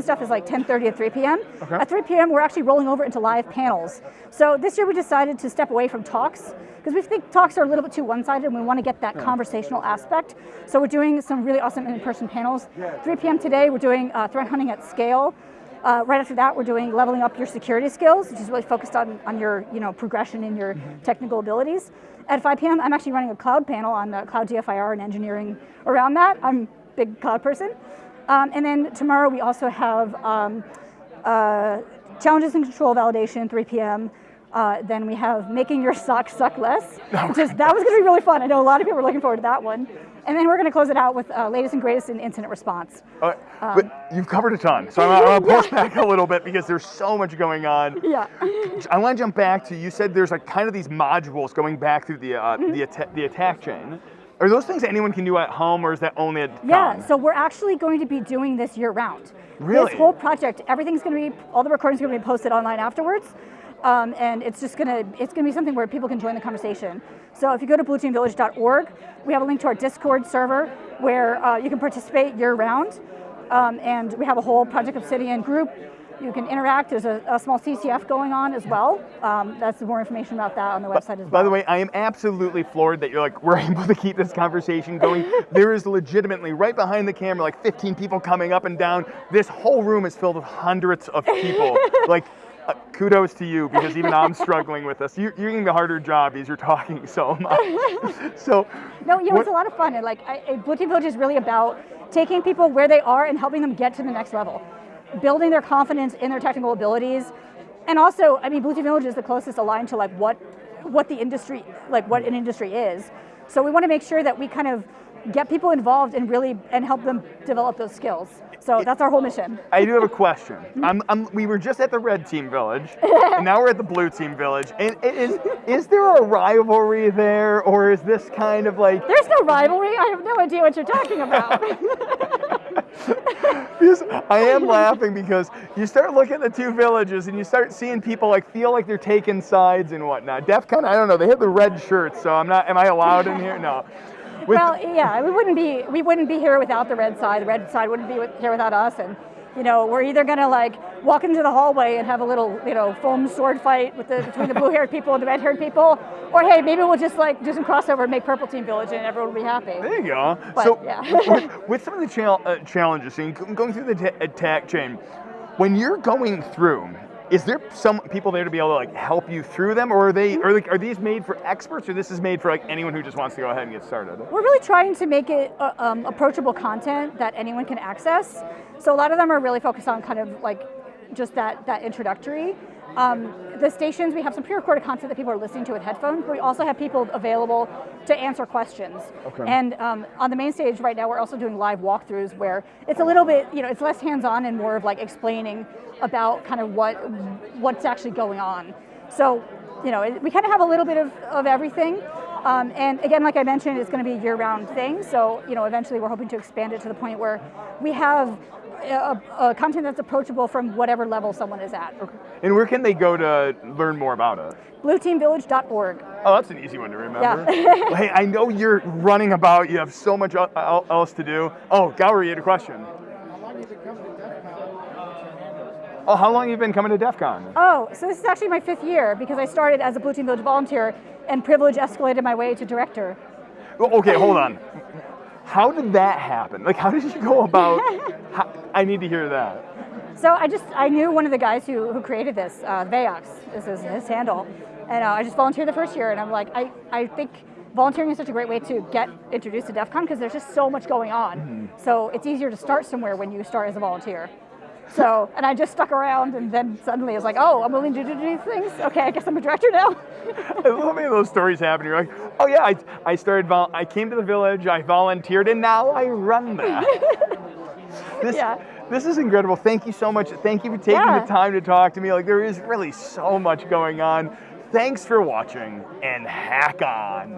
doing stuff is like 10:30 to 3 p.m. Okay. At 3 p.m., we're actually rolling over into live panels. So this year we decided to step away from talks because we think talks are a little bit too one-sided, and we want to get that conversational aspect. So we're doing some really awesome in-person panels. 3 p.m. today, we're doing uh, threat hunting at scale. Uh, right after that, we're doing leveling up your security skills, which is really focused on, on your you know, progression in your technical abilities. At 5 p.m., I'm actually running a cloud panel on uh, cloud DFIR and engineering around that. I'm a big cloud person. Um, and then tomorrow we also have um, uh, challenges and control validation, 3 p.m. Uh, then we have making your SOCs suck less, which is, that was going to be really fun. I know a lot of people were looking forward to that one. And then we're going to close it out with uh, latest and greatest in incident response. Uh, but you've covered a ton, so I'm, gonna push back a little bit because there's so much going on. Yeah. I want to jump back to you said there's like kind of these modules going back through the uh, Mm-hmm. the, atta- the attack chain. Are those things anyone can do at home, or is that only at Yeah, so we're actually going to be doing this year round. Really? This whole project, everything's going to be, all the recordings are going to be posted online afterwards. Um, and it's just going to, it's going to be something where people can join the conversation. So if you go to blueteamvillage.org, we have a link to our Discord server where uh, you can participate year round. Um, and we have a whole Project Obsidian group. You can interact. There's a, a small CTF going on as well. Um, that's more information about that on the website as well. By the way, I am absolutely floored that you're like, we're able to keep this conversation going. there is legitimately right behind the camera, like 15 people coming up and down. This whole room is filled with hundreds of people. like, uh, kudos to you because even I'm struggling with this. You, you're getting the harder job as you're talking so much. so, No, you know, what- it's a lot of fun. And like, I, Team Village is really about taking people where they are and helping them get to the next level, building their confidence in their technical abilities, and also, I mean, Blue Team Village is the closest aligned to like what, what the industry, like what an industry is. So we want to make sure that we kind of get people involved and really and help them develop those skills. So that's our whole mission. I do have a question. I'm, I'm, we were just at the red team village, and now we're at the blue team village. And it is is there a rivalry there, or is this kind of like There's no rivalry. I have no idea what you're talking about. I am laughing because you start looking at the two villages and you start seeing people like feel like they're taking sides and whatnot. Def Con, I don't know. They have the red shirts, so I'm not. Am I allowed in here? No. With- well, yeah, we wouldn't be we wouldn't be here without the red side. The red side wouldn't be here without us. And you know, we're either gonna like walk into the hallway and have a little you know foam sword fight with the between the blue-haired people and the red-haired people, or hey, maybe we'll just like do some crossover and make Purple Team Village and everyone will be happy. there you go. But, so yeah. with, with some of the chal- uh, challenges, so going through the attack chain, when you're going through. Is there some people there to be able to like help you through them, or are they are like are these made for experts, or this is made for like anyone who just wants to go ahead and get started? We're really trying to make it uh, um, approachable content that anyone can access. So a lot of them are really focused on kind of like just that that introductory. Um, the stations, we have some pre-recorded content that people are listening to with headphones, but we also have people available to answer questions. Okay. And um, on the main stage right now, we're also doing live walkthroughs where it's a little bit, you know, it's less hands-on and more of like explaining about kind of what what's actually going on. So, you know, it, we kind of have a little bit of, of everything. Um, and again, like I mentioned, it's going to be a year-round thing. So, you know, eventually we're hoping to expand it to the point where we have a, a content that's approachable from whatever level someone is at. And where can they go to learn more about it? BlueTeamVillage.org. Oh, that's an easy one to remember. Yeah. hey, I know you're running about. You have so much el- el- else to do. Oh, Gower, you had a question. Oh, how long have you been coming to DEF CON? Oh, so this is actually my fifth year because I started as a Blue Team Village volunteer and privilege escalated my way to director. Well, okay, hold on. How did that happen? Like, how did you go about? how, I need to hear that. So I just, I knew one of the guys who, who created this, uh, Vayox, this is his handle. And uh, I just volunteered the first year and I'm like, I, I think volunteering is such a great way to get introduced to DEF CON because there's just so much going on. So it's easier to start somewhere when you start as a volunteer. So, and I just stuck around and then suddenly I was like, oh, I'm willing to do these things. Okay, I guess I'm a director now. I love many of those stories happen. You're like, oh yeah, I, I started, vol- I came to the village, I volunteered, and now I run that. this, Yeah. this is incredible. Thank you so much. Thank you for taking Yeah. the time to talk to me. Like, there is really so much going on. Thanks for watching, and hack on.